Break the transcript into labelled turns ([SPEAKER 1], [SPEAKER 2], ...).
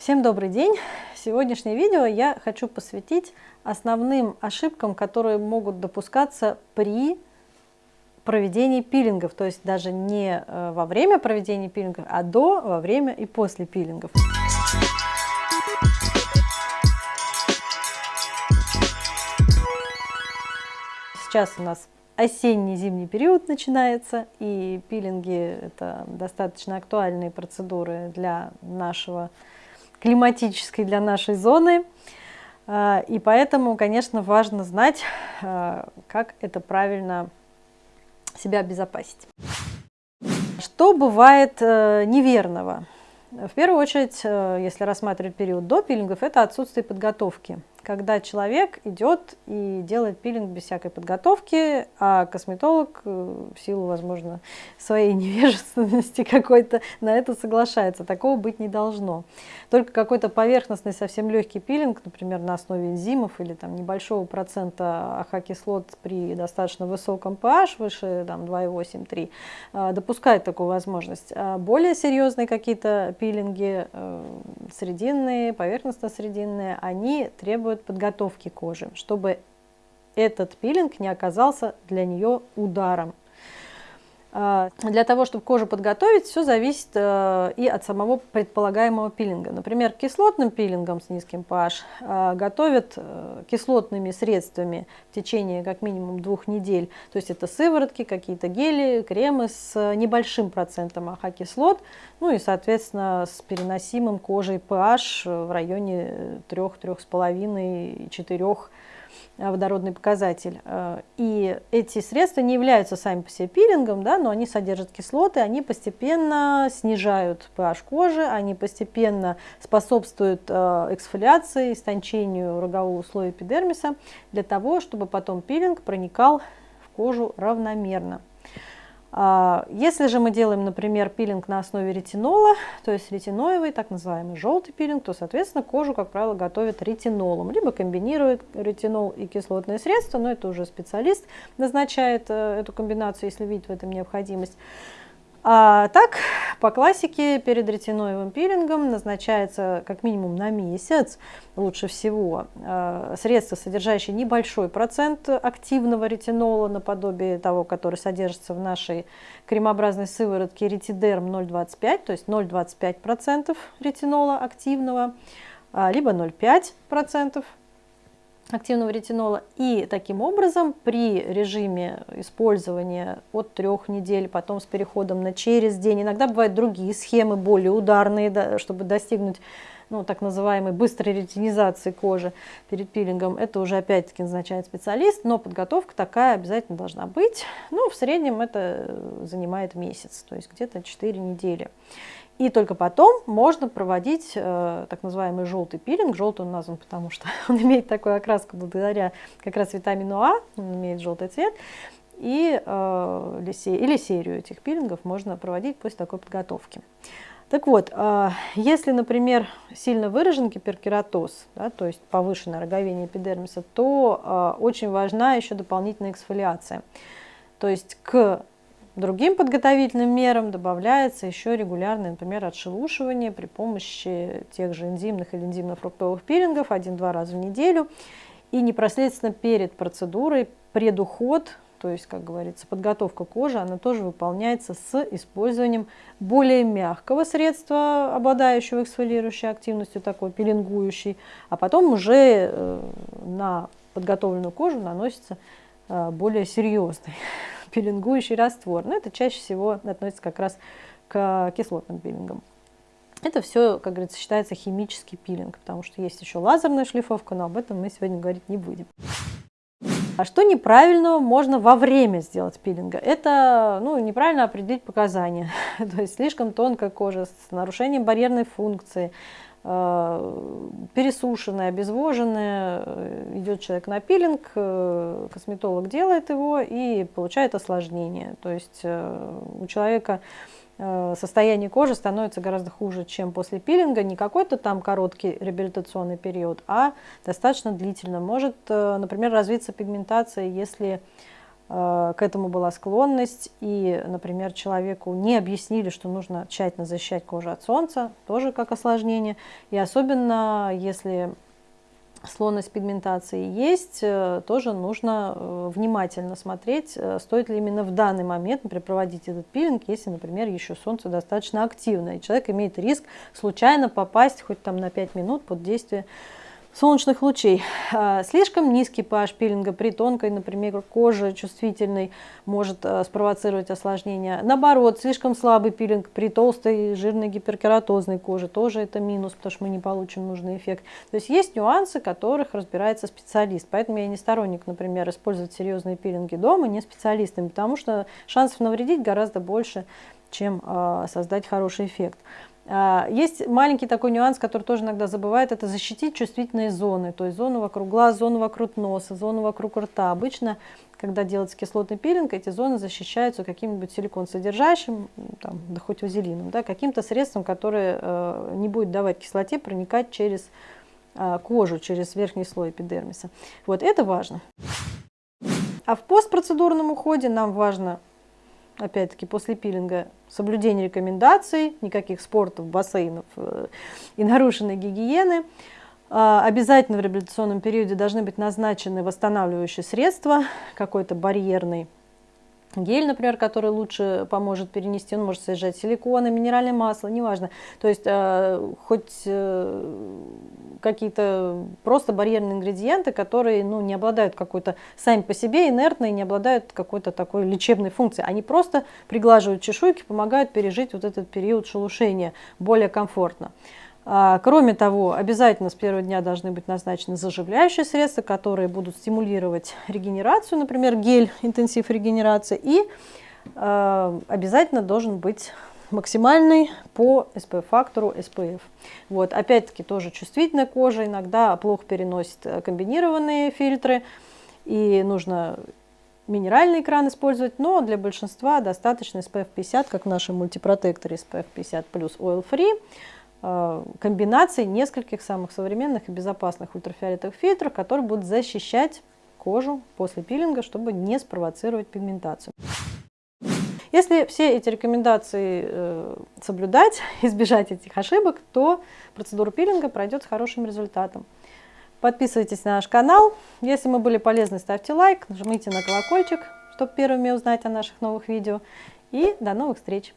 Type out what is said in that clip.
[SPEAKER 1] Всем добрый день! Сегодняшнее видео я хочу посвятить основным ошибкам, которые могут допускаться при проведении пилингов, то есть даже не э, во время проведения пилингов, а до, во время и после пилингов. Сейчас у нас осенний-зимний период начинается, и пилинги – это достаточно актуальные процедуры для нашего климатической для нашей зоны. А, и поэтому, конечно, важно знать, а, как это правильно себя обезопасить. Что бывает э, неверного? В первую очередь, э, если рассматривать период до пилингов, это отсутствие подготовки когда человек идет и делает пилинг без всякой подготовки, а косметолог э, в силу, возможно, своей невежественности какой-то на это соглашается. Такого быть не должно. Только какой-то поверхностный, совсем легкий пилинг, например, на основе энзимов или там, небольшого процента AHA-кислот при достаточно высоком pH, выше 2,8-3, э, допускает такую возможность. А более серьезные какие-то пилинги, э, срединные, поверхностно-срединные, они требуют требует подготовки кожи, чтобы этот пилинг не оказался для нее ударом. А, для того, чтобы кожу подготовить, все зависит э, и от самого предполагаемого пилинга. Например, кислотным пилингом с низким pH э, готовят э, кислотными средствами в течение как минимум двух недель. То есть это сыворотки, какие-то гели, кремы с небольшим процентом АХ-кислот, ну и, соответственно, с переносимым кожей pH в районе 3-3,5-4 водородный показатель. Э, и эти средства не являются сами по себе пилингом, да, но они содержат кислоты, они постепенно снижают pH кожи, они постепенно способствуют э, эксфолиации, истончению рогового слоя эпидермиса, для того, чтобы потом пилинг проникал в кожу равномерно. А, если же мы делаем, например, пилинг на основе ретинола, то есть ретиноевый, так называемый желтый пилинг, то, соответственно, кожу, как правило, готовят ретинолом, либо комбинируют ретинол и кислотное средство, но это уже специалист назначает э, эту комбинацию, если видит в этом необходимость. А так, по классике, перед ретиноевым пилингом назначается как минимум на месяц, лучше всего, э, средство, содержащее небольшой процент активного ретинола, наподобие того, который содержится в нашей кремообразной сыворотке ретидерм 0,25, то есть 0,25% ретинола активного, а, либо 0,5% активного ретинола. И таким образом при режиме использования от трех недель, потом с переходом на через день, иногда бывают другие схемы, более ударные, да, чтобы достигнуть ну, так называемой быстрой ретинизации кожи перед пилингом, это уже опять-таки назначает специалист, но подготовка такая обязательно должна быть. Ну, в среднем это занимает месяц, то есть где-то 4 недели. И только потом можно проводить э, так называемый желтый пилинг. Желтый он назван, потому что он имеет такую окраску благодаря как раз витамину А, он имеет желтый цвет. И, э, или серию этих пилингов можно проводить после такой подготовки. Так вот, э, если, например, сильно выражен гиперкератоз, да, то есть повышенное роговение эпидермиса, то э, очень важна еще дополнительная эксфолиация. То есть к Другим подготовительным мерам добавляется еще регулярное, например, отшелушивание при помощи тех же энзимных или энзимно-фруктовых пилингов один-два раза в неделю. И непосредственно перед процедурой предуход, то есть, как говорится, подготовка кожи, она тоже выполняется с использованием более мягкого средства, обладающего эксфолирующей активностью, такой пилингующий, а потом уже э, на подготовленную кожу наносится э, более серьезный пилингующий раствор. Но это чаще всего относится как раз к кислотным пилингам. Это все, как говорится, считается химический пилинг, потому что есть еще лазерная шлифовка, но об этом мы сегодня говорить не будем. А что неправильного можно во время сделать пилинга? Это ну, неправильно определить показания. То есть слишком тонкая кожа с нарушением барьерной функции, Э, пересушенная, обезвоженная, э, идет человек на пилинг, э, косметолог делает его и получает осложнение. То есть у человека состояние кожи становится гораздо хуже, чем после пилинга. Не какой-то там короткий реабилитационный период, а достаточно длительно. Может, например, развиться пигментация, если к этому была склонность, и, например, человеку не объяснили, что нужно тщательно защищать кожу от солнца, тоже как осложнение, и особенно если склонность пигментации есть, э, тоже нужно э, внимательно смотреть, э, стоит ли именно в данный момент, например, проводить этот пилинг, если, например, еще солнце достаточно активное, и человек имеет риск случайно попасть хоть там на 5 минут под действие солнечных лучей. А, слишком низкий pH пилинга при тонкой, например, коже чувствительной может а, спровоцировать осложнения. Наоборот, слишком слабый пилинг при толстой, жирной гиперкератозной коже тоже это минус, потому что мы не получим нужный эффект. То есть есть нюансы, которых разбирается специалист. Поэтому я не сторонник, например, использовать серьезные пилинги дома не специалистами, потому что шансов навредить гораздо больше, чем э, создать хороший эффект. А, есть маленький такой нюанс, который тоже иногда забывают, это защитить чувствительные зоны, то есть зону вокруг глаз, зону вокруг носа, зону вокруг рта. Обычно, когда делается кислотный пилинг, эти зоны защищаются каким-нибудь силикон содержащим, там, да хоть вазелином, да, каким-то средством, которое э, не будет давать кислоте проникать через э, кожу, через верхний слой эпидермиса. Вот это важно. А в постпроцедурном уходе нам важно опять-таки после пилинга, соблюдение рекомендаций, никаких спортов, бассейнов э, и нарушенной гигиены. А, обязательно в реабилитационном периоде должны быть назначены восстанавливающие средства, какой-то барьерный гель, например, который лучше поможет перенести, он может содержать силиконы, минеральное масло, неважно. То есть э, хоть э, какие-то просто барьерные ингредиенты, которые ну, не обладают какой-то сами по себе инертной, не обладают какой-то такой лечебной функцией. Они просто приглаживают чешуйки, помогают пережить вот этот период шелушения более комфортно. А, кроме того, обязательно с первого дня должны быть назначены заживляющие средства, которые будут стимулировать регенерацию, например, гель интенсив регенерации. И э, обязательно должен быть максимальный по SPF-фактору SPF. Вот, опять-таки тоже чувствительная кожа иногда плохо переносит э, комбинированные фильтры, и нужно минеральный экран использовать, но для большинства достаточно SPF 50, как в нашем мультипротекторе SPF 50 плюс Oil Free. Э, комбинаций нескольких самых современных и безопасных ультрафиолетовых фильтров, которые будут защищать кожу после пилинга, чтобы не спровоцировать пигментацию. Если все эти рекомендации э, соблюдать, избежать этих ошибок, то процедура пилинга пройдет с хорошим результатом. Подписывайтесь на наш канал. Если мы были полезны, ставьте лайк, нажмите на колокольчик, чтобы первыми узнать о наших новых видео. И до новых встреч!